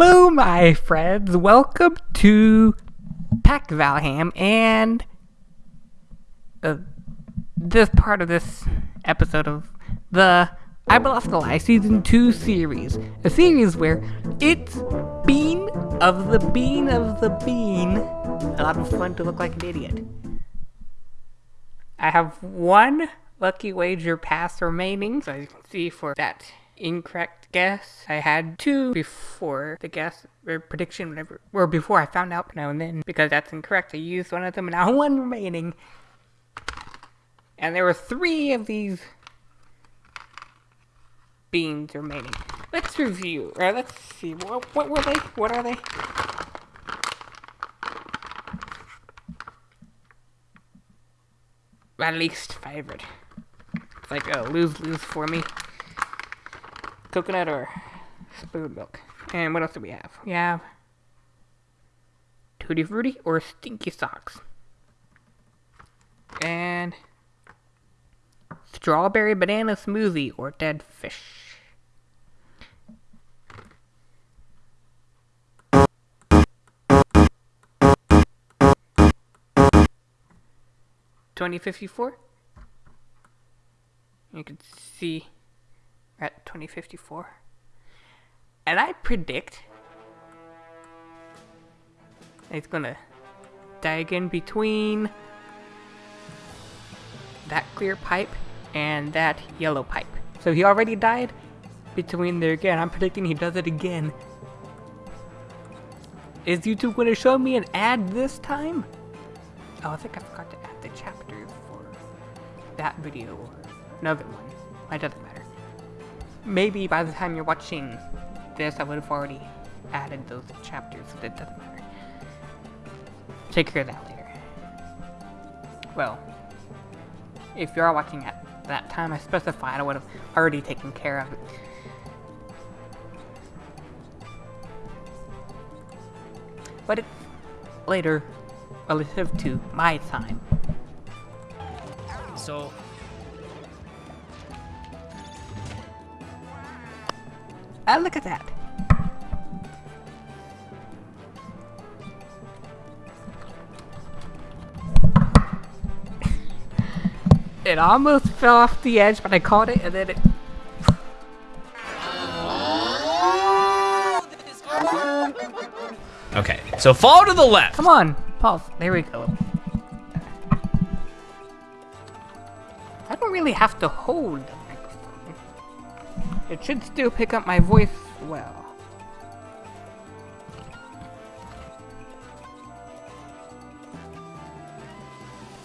Hello, my friends. Welcome to Pack Valham and uh, this part of this episode of the I Lost the Lie Season 2 series. A series where it's Bean of the Bean of the Bean. A lot of fun to look like an idiot. I have one lucky wager pass remaining, so you can see for that incorrect guess. I had two before the guess or prediction, whatever, or before I found out now and then because that's incorrect. I used one of them, and now one remaining. And there were three of these beans remaining. Let's review, or let's see, what, what were they? What are they? My least favorite. It's like oh, a lose-lose for me coconut or spoon milk. And what else do we have? We have Tutti Frutti or Stinky Socks. And Strawberry Banana Smoothie or Dead Fish. Twenty fifty four. You can see at 2054. And I predict it's gonna die again between that clear pipe and that yellow pipe. So he already died between there again. I'm predicting he does it again. Is YouTube gonna show me an ad this time? Oh, I think I forgot to add the chapter for that video or another one. It doesn't matter maybe by the time you're watching this, I would have already added those chapters, but it doesn't matter. Take care of that later. Well, if you are watching at that time I specified, I would have already taken care of it. But it's later relative to my time. So, Ah, look at that. it almost fell off the edge, but I caught it and then it... Okay, so fall to the left. Come on, pause. There we go. I don't really have to hold it should still pick up my voice well.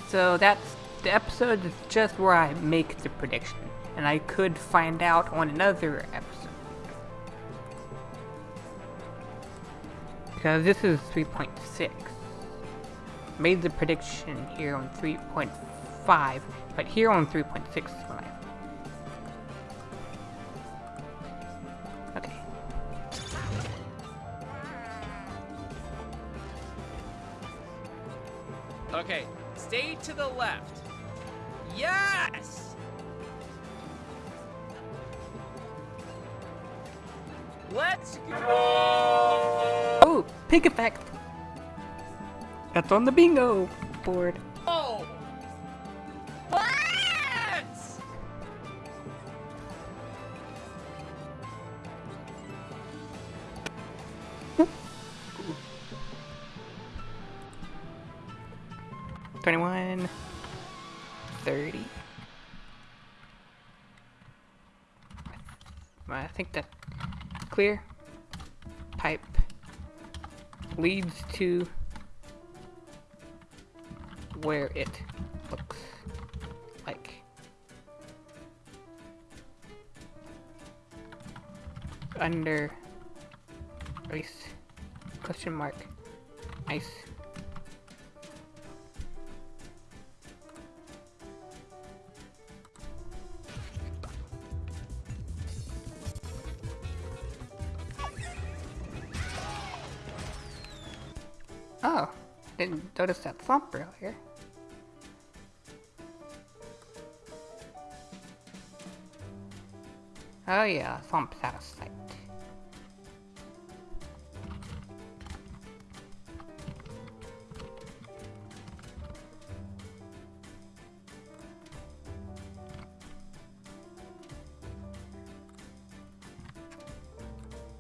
So that's the episode is just where I make the prediction, and I could find out on another episode. Because this is 3.6. Made the prediction here on 3.5, but here on 3.6 is stay to the left. Yes! Let's go! Oh, pig effect! That's on the bingo board. 21, 30. I think that clear pipe leads to where it looks like. Under ice question mark ice font browser. Oh yeah, swamp out of sight.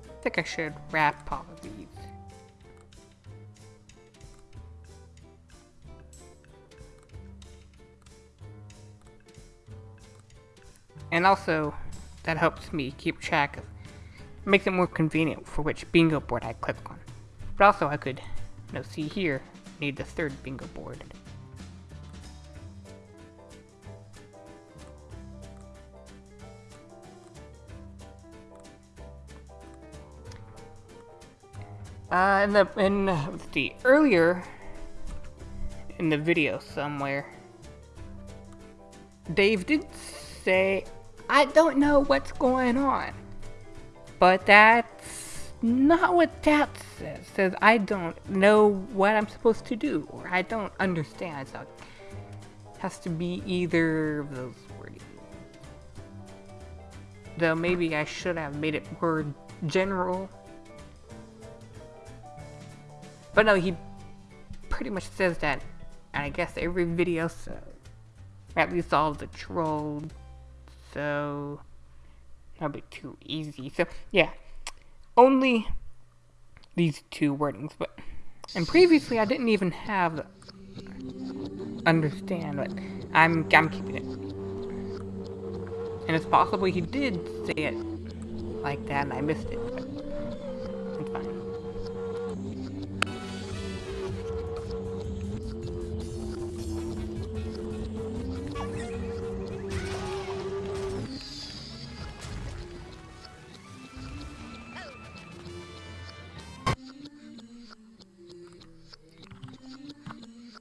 I think I should wrap up. And also, that helps me keep track of, makes it more convenient for which bingo board I click on. But also I could, you know, see here, need the third bingo board. Uh, in the, in, uh, earlier in the video somewhere, Dave did say, I don't know what's going on. But that's not what that says. It says, I don't know what I'm supposed to do, or I don't understand. So it has to be either of those wordings. Though maybe I should have made it more general. But no, he pretty much says that, and I guess every video, so at least all the trolls, so that'll be too easy. So yeah, only these two wordings, but and previously I didn't even have understand, but I'm I'm keeping it. And it's possible he did say it like that and I missed it,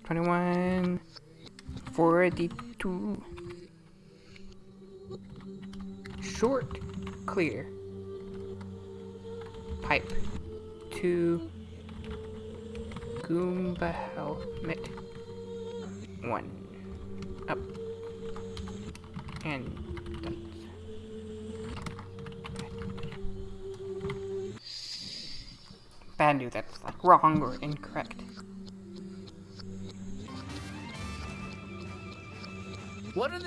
21, 42. Short, clear. Pipe to Goomba helmet. One. Up. And Bandu, that's like wrong or incorrect.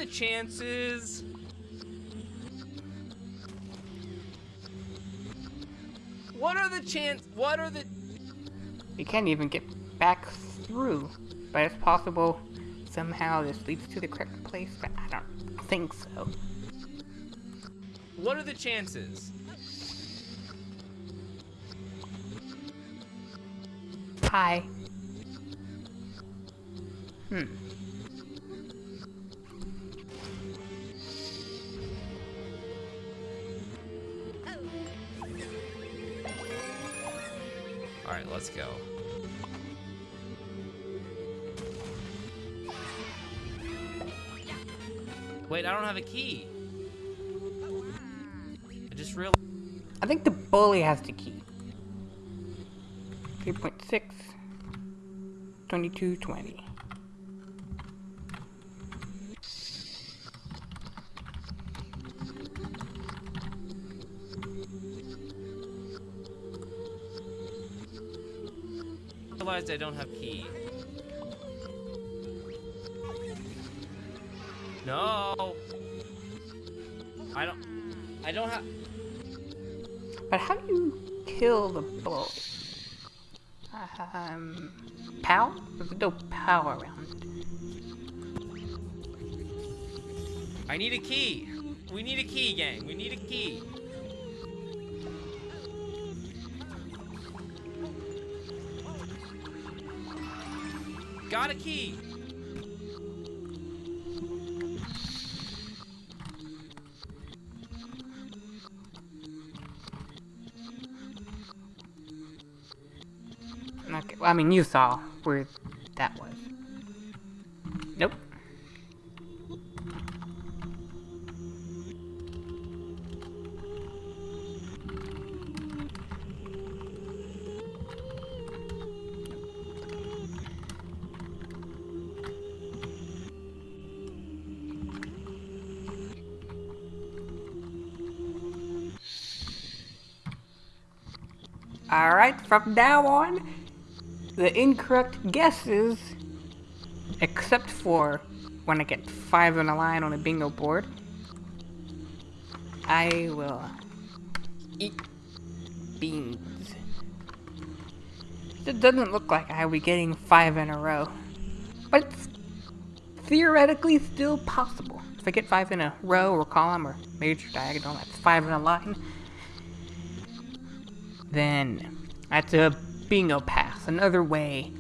Chances? What are the chance? What are the? You can't even get back through, but it's possible somehow this leads to the correct place, but I don't think so. What are the chances? Hi. Hmm. Go. Wait, I don't have a key. I just realized. I think the bully has the key. 3.6. 2220. Realized I don't have key. No. I don't. I don't have. But how do you kill the bull? Um, pow? There's no power around. I need a key. We need a key, gang. We need a key. Got a key. Okay, well, I mean, you saw where Alright, from now on, the incorrect guesses, except for when I get five in a line on a bingo board, I will eat beans. It doesn't look like I'll be getting five in a row. But it's theoretically still possible. If I get five in a row or column or major diagonal, that's five in a line. Then that's a bingo pass, another way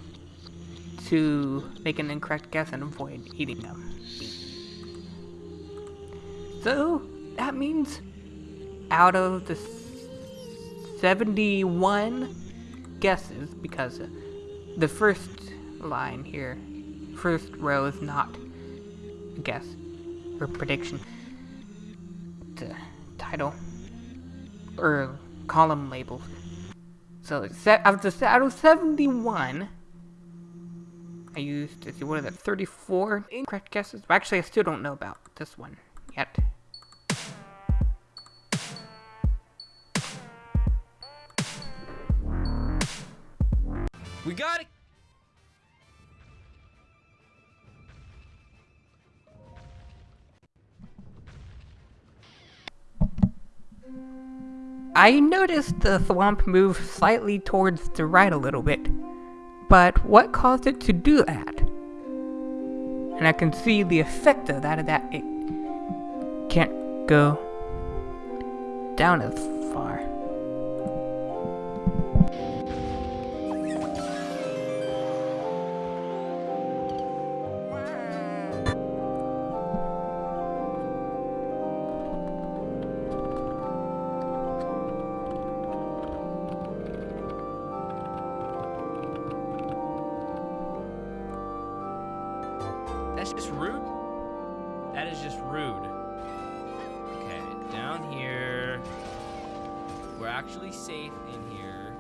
to make an incorrect guess and avoid eating them. So that means out of the 71 guesses, because the first line here, first row is not a guess or prediction. A title or column labels. So the out of 71, I used, let's see, what is it, 34 incorrect guesses? Actually, I still don't know about this one yet. I noticed the swamp move slightly towards the right a little bit, but what caused it to do that? And I can see the effect of that, of that it can't go down as far. Actually safe in here.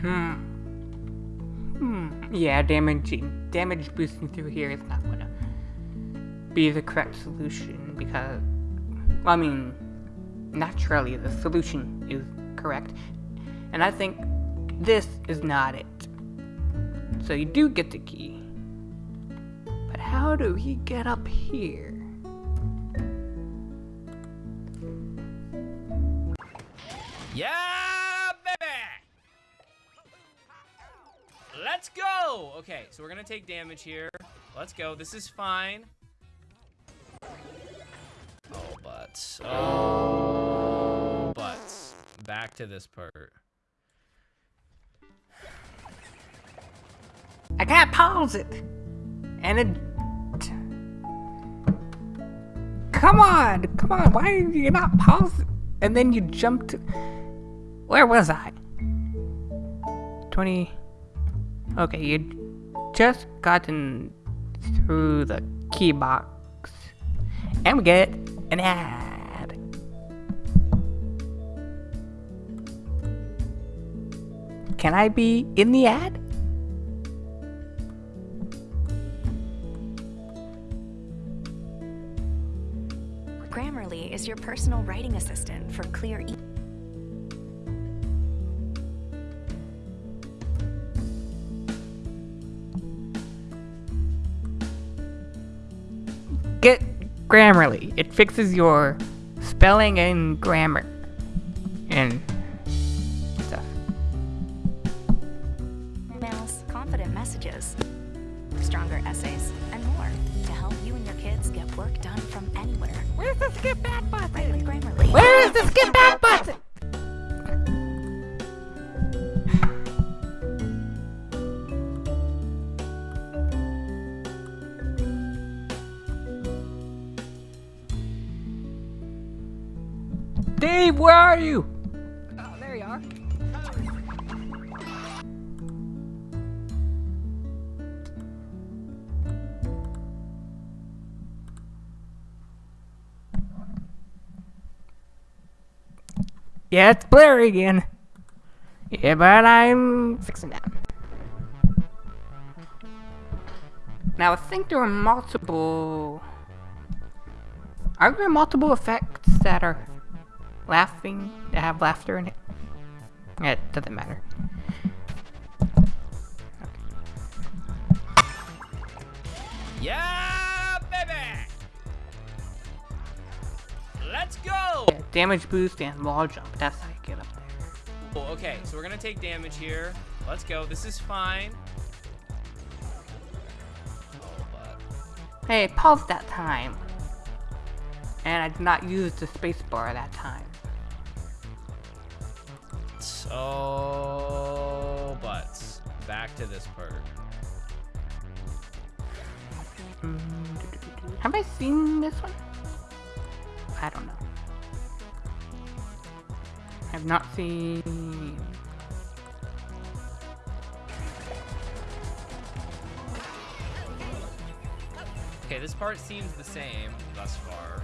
Hmm. Hmm. Yeah, damaging, damage boosting through here is not gonna be the correct solution because, well, I mean, naturally the solution is correct, and I think this is not it. So you do get the key, but how do we get up here? Yeah, baby! Let's go! Okay, so we're gonna take damage here. Let's go. This is fine. Oh, butts. Oh, butts. Back to this part. I can't pause it, and it. Come on, come on! Why are you not pausing? And then you jumped. Where was I? 20. Okay, you just gotten through the key box. And we get an ad. Can I be in the ad? Your personal writing assistant for clear e- Get Grammarly. It fixes your spelling and grammar and Yeah, it's blurry again. Yeah, but I'm fixing that. Now, I think there are multiple. Are there multiple effects that are laughing, that have laughter in it? Yeah, It doesn't matter. Yeah, Let's go! Yeah, damage boost and wall jump. That's how you get up there. Oh, okay, so we're gonna take damage here. Let's go. This is fine. Oh, Hey, pause that time. And I did not use the spacebar that time. so but back to this part. Have I seen this one? I don't know. I've not seen. Okay, this part seems the same thus far.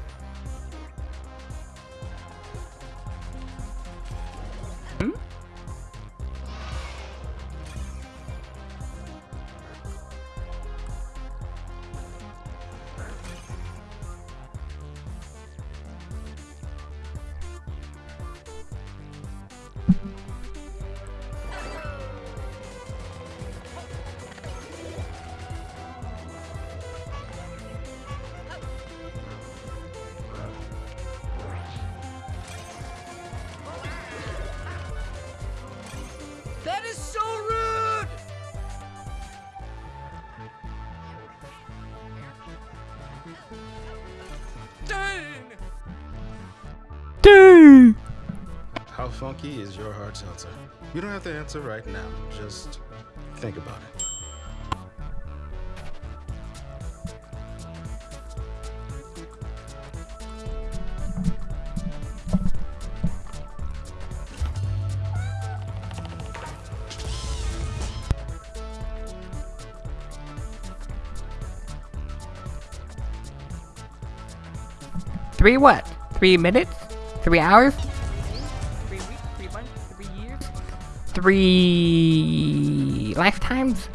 Funky is your hard seltzer? You don't have to answer right now. Just think about it. Three what? Three minutes? Three hours? Three lifetimes?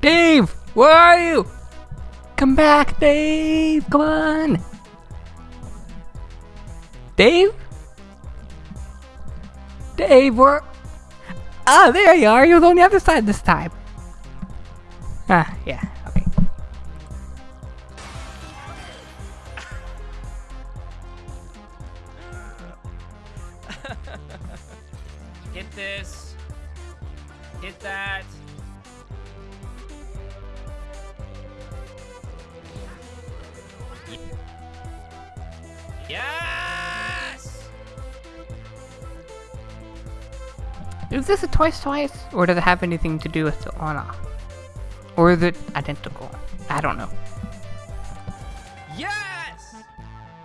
Dave! Where are you? Come back, Dave! Come on! Dave? Dave, where? Ah, there you are. You're on the other side this time. Ah, yeah. Okay. Hit this. Hit that. Is this a twice twice, or does it have anything to do with the on off? Or is it identical? I don't know. Yes!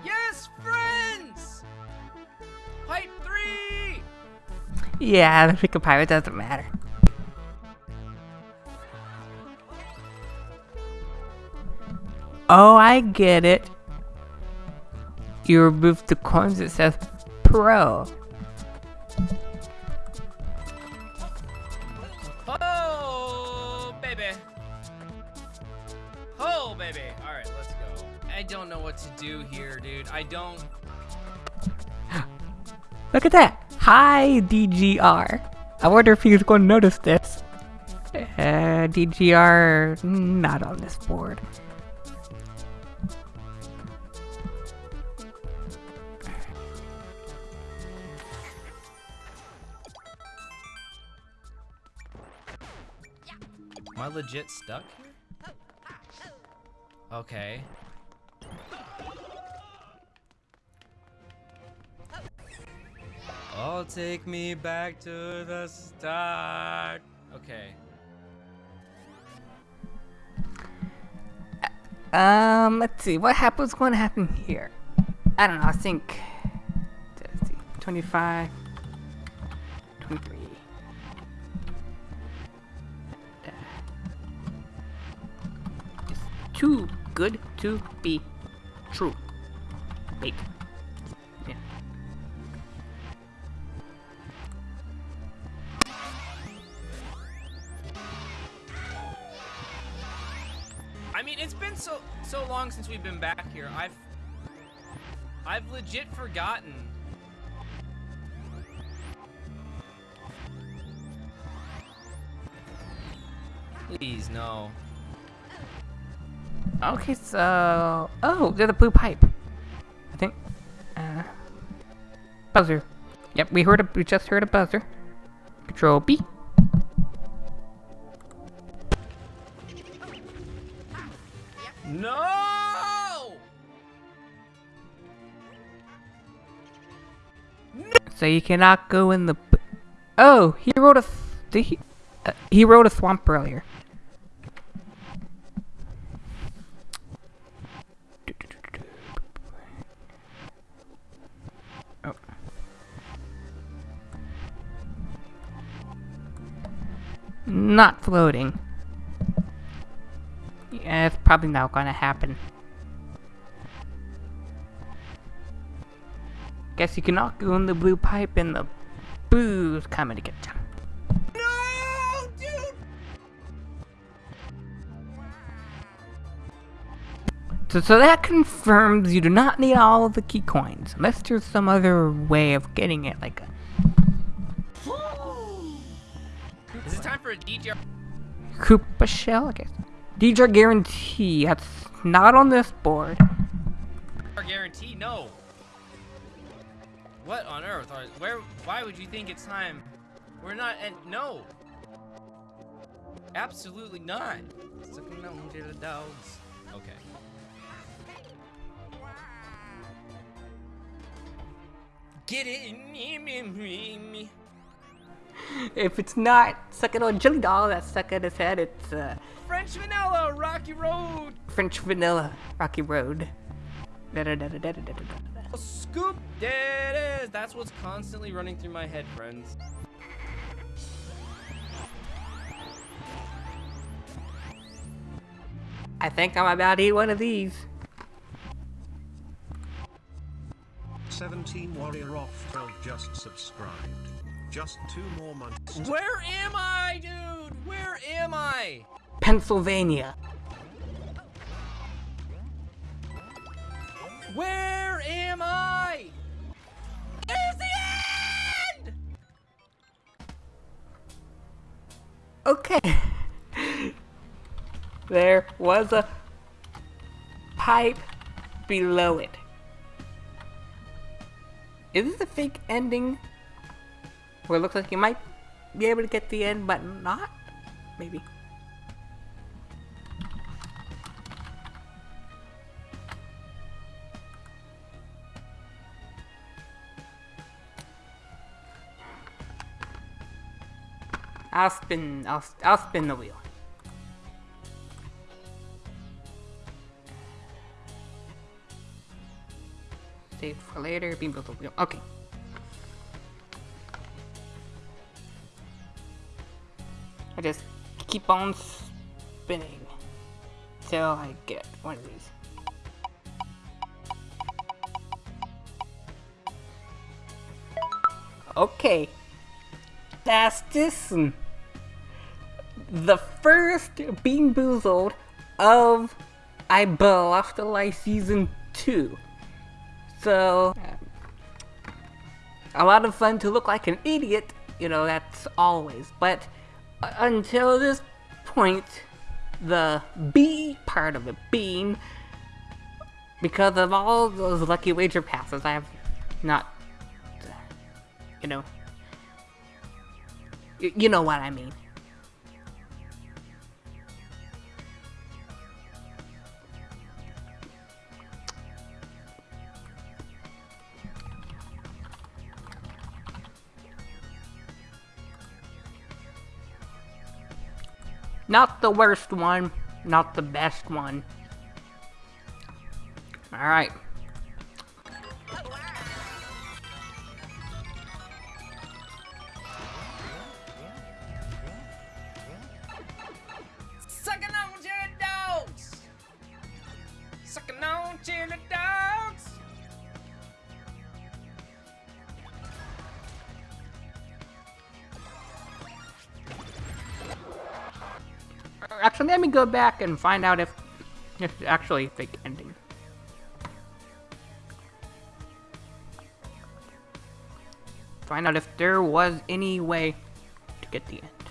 Yes, friends! Pipe three! Yeah, the pick a pirate doesn't matter. Oh, I get it. You remove the coins that says pro. I don't know what to do here, dude. I don't. Look at that! Hi, DGR. I wonder if he's going to notice this. Uh, DGR, not on this board. Am I legit stuck here? Okay. Oh, take me back to the start. Okay. Um, let's see. What happens? What's going to happen here? I don't know. I think. Let's see. 25. 23. Uh, It's too good to be true. Wait. Long since we've been back here. I've I've legit forgotten. Please, no. Okay, so oh, they're the blue pipe. I think. Uh, buzzer. Yep, we heard a we just heard a buzzer. Control B. No! So you cannot go in the. Oh, he wrote a. Did he? Uh, he wrote a swamp earlier. Oh. Not floating. Yeah, it's probably not gonna happen. Guess you cannot go in the blue pipe and the boo's coming to get you. No, dude! So, so that confirms you do not need all of the key coins, unless there's some other way of getting it, like a Is it time for a DJ? Koopa shell. Okay, DJ guarantee. That's not on this board. guarantee? No. What on earth? Are, where? Why would you think it's time? We're not. And no. Absolutely not. Sucking on to the dogs. Okay. Get it in me, me, me, me. If it's not sucking on Jelly Doll, that's stuck in his head. It's uh, French vanilla, Rocky Road. French Vanilla Rocky Road. Da-da-da-da-da-da-da-da. Scoop. There it is. That's what's constantly running through my head, friends. I think I'm about to eat one of these. 17 Warrior off 12 just subscribed. Just two more months. Where am I, dude? Where am I? Pennsylvania. Where there was a pipe below it. Is this a fake ending? Where it looks like you might be able to get the end, but not? Maybe. I'll spin. I'll I'll spin the wheel. Save for later. Beam build the wheel. Okay. I just keep on spinning till I get one of these. Okay. That's this one. The first Bean Boozled of I Bluffed the Life Season 2. So, a lot of fun to look like an idiot, you know, that's always. But until this point, the B part of the bean, because of all those lucky wager passes, I have not, you know, you know what I mean. Not the worst one, not the best one. Alright. Go back and find out if It's actually a fake ending. Find out if there was any way to get the end.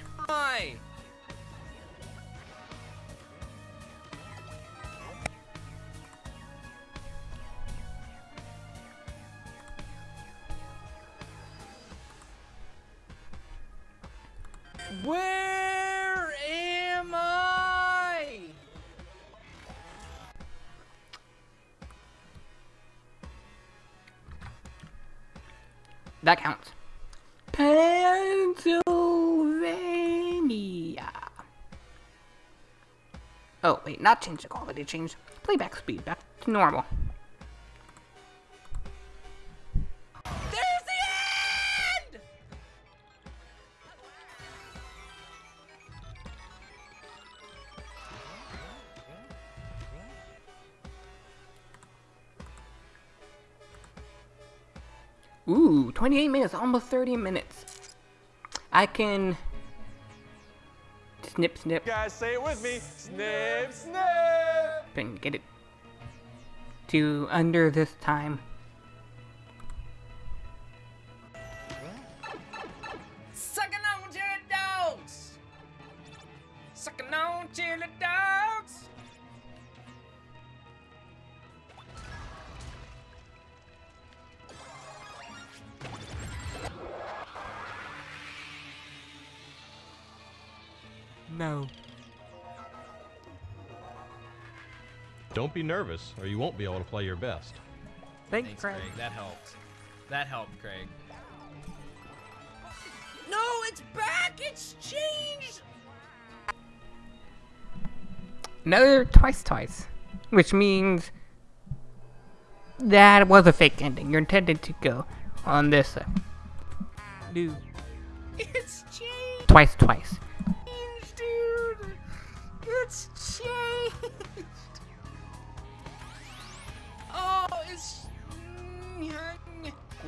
That counts. Pennsylvania. Oh, wait, not change the quality, change playback speed back to normal. 28 minutes, almost 30 minutes. I can snip, snip, You Guys, say it with me. Snip, snip. and get it to under this time. Sucking on to the dogs! Sucking on to the dogs! No. Don't be nervous, or you won't be able to play your best. Thanks, Thanks, Craig. Craig. That helped. That helped, Craig. No, it's back! It's changed! Another twice, twice, which means that was a fake ending. You're intended to go on this. Uh, do It's changed, twice, twice.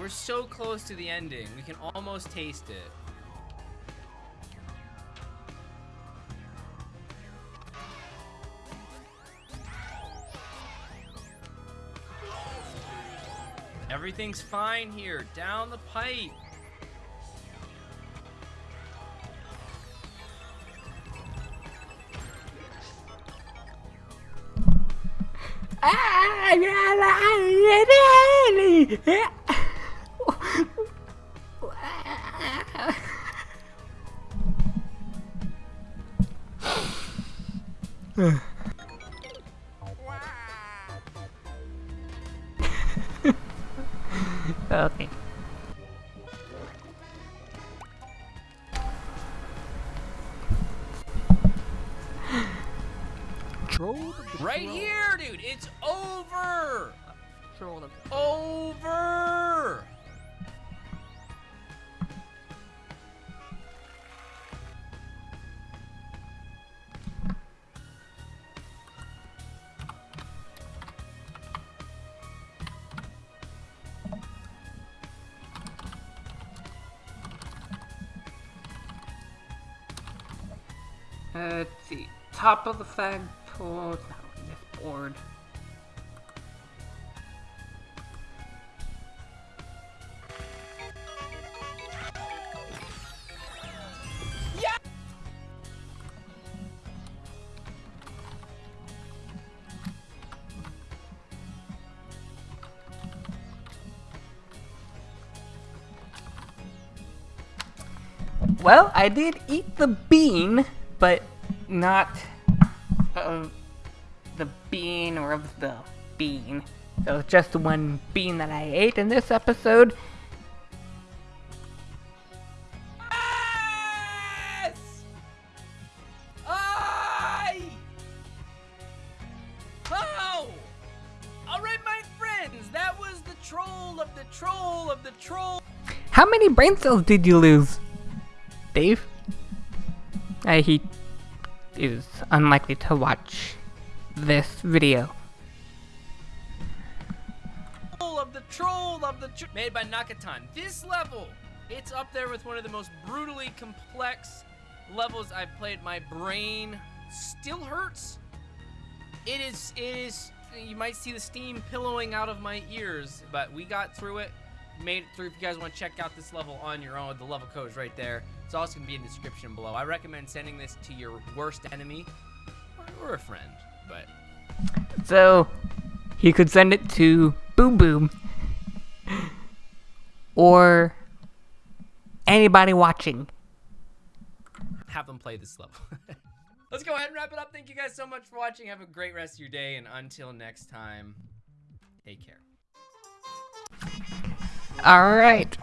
We're so close to the ending. We can almost taste it. Everything's fine here. Down the pipe. Ah, okay. Let's see. Top of the flagpole. No, this board. Well, I did eat the bean, but not of the bean or of the bean. So it's just the one bean that I ate in this episode. Yes! I! Oh! Alright, my friends, that was the troll of the troll of the troll. How many brain cells did you lose, Dave? I he is unlikely to watch this video. Of the troll of the tr- made by Nakatan. This level, it's up there with one of the most brutally complex levels I've played. My brain still hurts it is it is you might see the steam pillowing out of my ears, but we got through it. Made it through. If you guys want to check out this level on your own, the level code is right there. It's also gonna be in the description below. I recommend sending this to your worst enemy or, or a friend, but So he could send it to Boom Boom or anybody watching. have them play this level. Let's go ahead and wrap it up. Thank you guys so much for watching. Have a great rest of your day, and until next time, take care. Alright.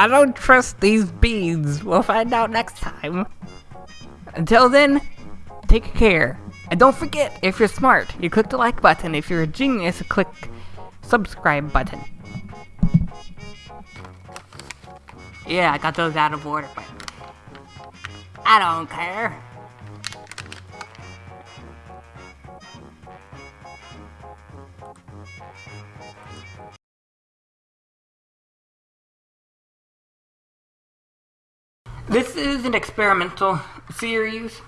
I don't trust these beads. We'll find out next time. Until then, take care. And don't forget, if you're smart, you click the like button. If you're a genius, click subscribe button. Yeah, I got those out of order, but I don't care. This is an experimental series.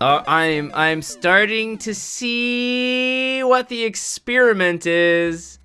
Uh, I'm I'm starting to see what the experiment is.